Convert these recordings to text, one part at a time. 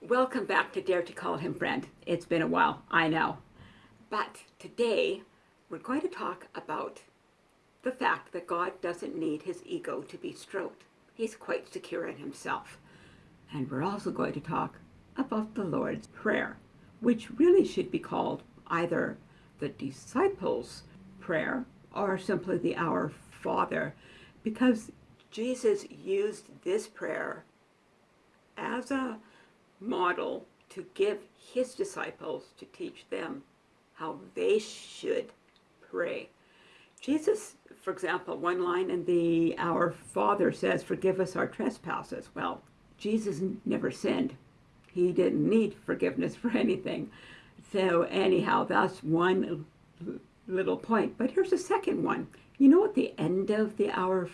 Welcome back to Dare to Call Him Friend. It's been a while, I know. But today we're going to talk about the fact that God doesn't need his ego to be stroked. He's quite secure in himself. And we're also going to talk about the Lord's Prayer, which really should be called either the disciples' prayer or simply the Our Father, because Jesus used this prayer as a model to give his disciples to teach them how they should pray. Jesus, for example, one line in the Our Father says, forgive us our trespasses. Well, Jesus never sinned. He didn't need forgiveness for anything. So anyhow, that's one little point. But here's a second one. You know at the end of the Our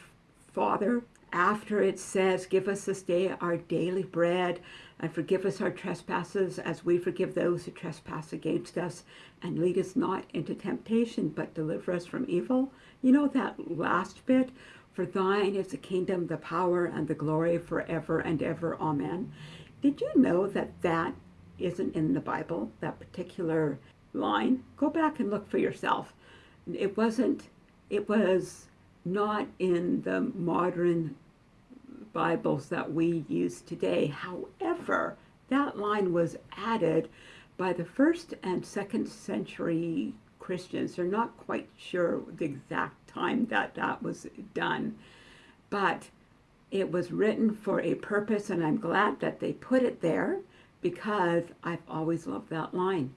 Father, after it says, give us this day our daily bread, and forgive us our trespasses as we forgive those who trespass against us, and lead us not into temptation, but deliver us from evil. You know that last bit? For thine is the kingdom, the power, and the glory forever and ever. Amen. Did you know that that isn't in the Bible, that particular line? Go back and look for yourself. It wasn't, it was not in the modern Bibles that we use today. However, that line was added by the first and second century Christians. They're not quite sure the exact time that that was done, but it was written for a purpose, and I'm glad that they put it there because I've always loved that line.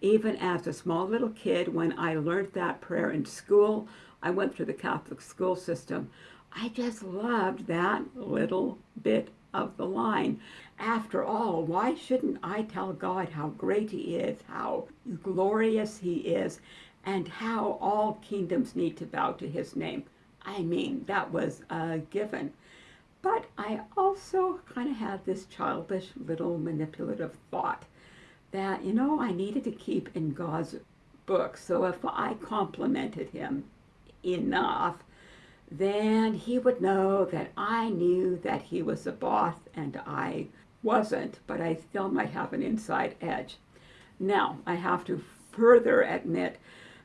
Even as a small little kid, when I learned that prayer in school, I went through the Catholic school system. I just loved that little bit of the line. After all, why shouldn't I tell God how great he is, how glorious he is, and how all kingdoms need to bow to his name? I mean, that was a given. But I also kind of had this childish little manipulative thought that, you know, I needed to keep in God's book. So if I complimented him enough, then he would know that I knew that he was a boss and I wasn't, but I still might have an inside edge. Now, I have to further admit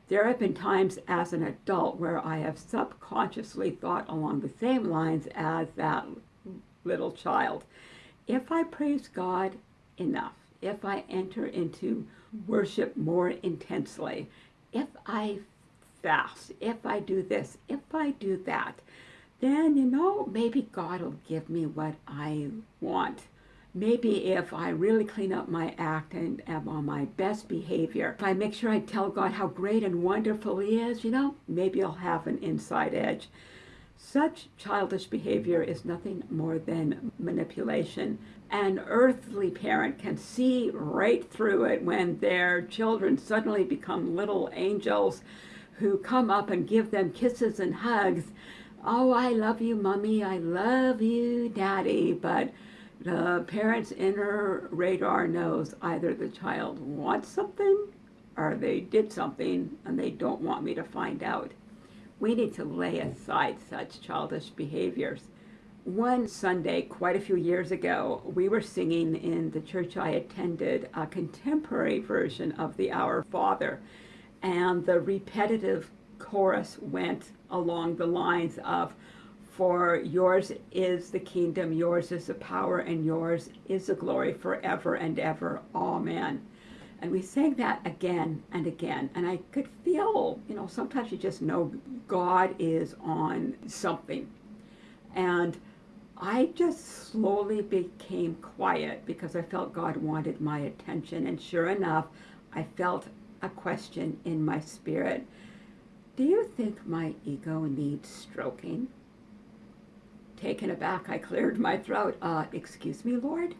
there have been times as an adult where I have subconsciously thought along the same lines as that little child. If I praise God enough, if I enter into worship more intensely, if I fast, if I do this, if I do that, then, you know, maybe God will give me what I want. Maybe if I really clean up my act and am on my best behavior, if I make sure I tell God how great and wonderful He is, you know, maybe I'll have an inside edge. Such childish behavior is nothing more than manipulation. An earthly parent can see right through it when their children suddenly become little angels who come up and give them kisses and hugs. Oh, I love you, mommy. I love you, daddy. But the parent's inner radar knows either the child wants something or they did something and they don't want me to find out. We need to lay aside such childish behaviors. One Sunday, quite a few years ago, we were singing in the church I attended a contemporary version of the Our Father and the repetitive chorus went along the lines of, for yours is the kingdom, yours is the power, and yours is the glory forever and ever. Amen. And we sang that again and again. And I could feel, you know, sometimes you just know God is on something. And I just slowly became quiet because I felt God wanted my attention. And sure enough, I felt a question in my spirit. Do you think my ego needs stroking? Taken aback, I cleared my throat. Uh, excuse me, Lord?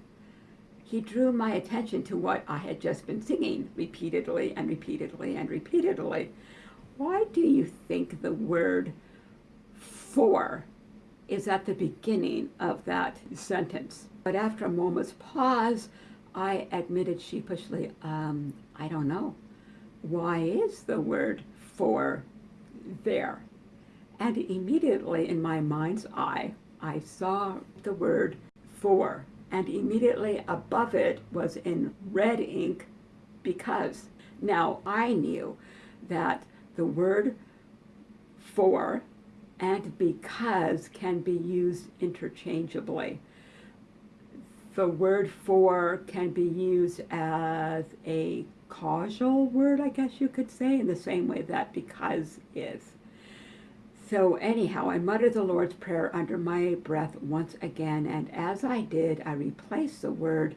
He drew my attention to what I had just been singing repeatedly and repeatedly and repeatedly. Why do you think the word for is at the beginning of that sentence? But after a moment's pause, I admitted sheepishly, um, I don't know. why is the word for there? And immediately in my mind's eye, I saw the word for, and immediately above it was in red ink because. Now I knew that the word for and because can be used interchangeably. The word for can be used as a causal word, I guess you could say, in the same way that because is. So anyhow, I muttered the Lord's Prayer under my breath once again, and as I did, I replaced the word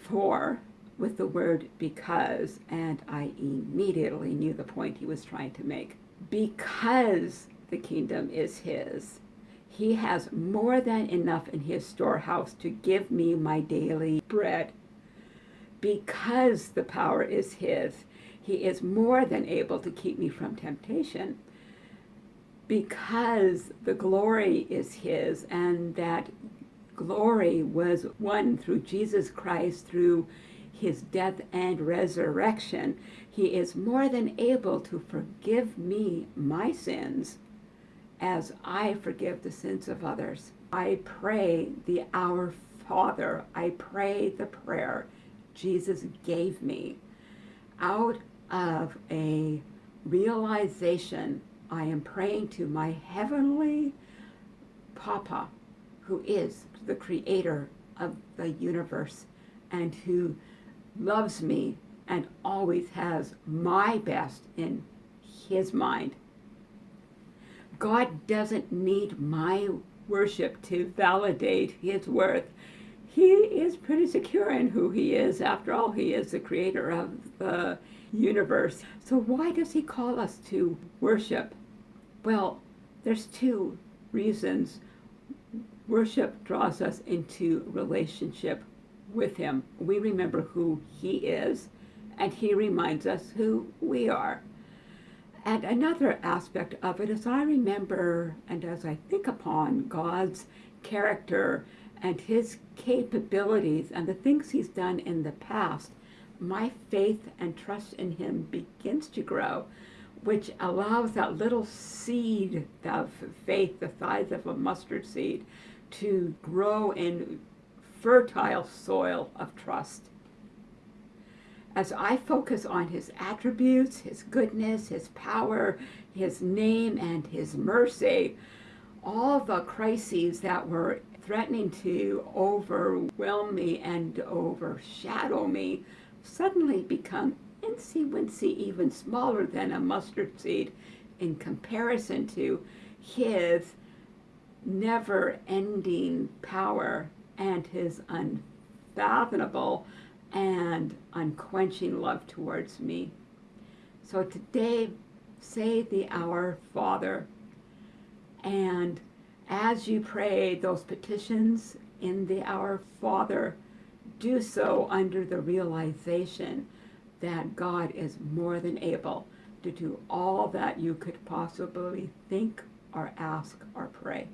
for with the word because, and I immediately knew the point he was trying to make. Because the kingdom is his, he has more than enough in his storehouse to give me my daily bread. Because the power is his, he is more than able to keep me from temptation. Because the glory is his, and that glory was won through Jesus Christ, through his death and resurrection, he is more than able to forgive me my sins as I forgive the sins of others. I pray the Our Father, I pray the prayer Jesus gave me out of a realization I am praying to my heavenly Papa, who is the creator of the universe and who loves me and always has my best in his mind. God doesn't need my worship to validate his worth. He is pretty secure in who he is. After all, he is the creator of the universe. So why does he call us to worship? Well, there's two reasons. Worship draws us into relationship with him. We remember who he is, and he reminds us who we are. And another aspect of it is I remember and as I think upon God's character and his capabilities and the things he's done in the past, my faith and trust in him begins to grow, which allows that little seed of faith, the size of a mustard seed, to grow in fertile soil of trust. As I focus on his attributes, his goodness, his power, his name, and his mercy, all the crises that were threatening to overwhelm me and overshadow me suddenly become incy wincy, even smaller than a mustard seed in comparison to his never ending power and his unfathomable and unquenching love towards me. So today, say the Our Father. And as you pray those petitions in the Our Father, do so under the realization that God is more than able to do all that you could possibly think or ask or pray.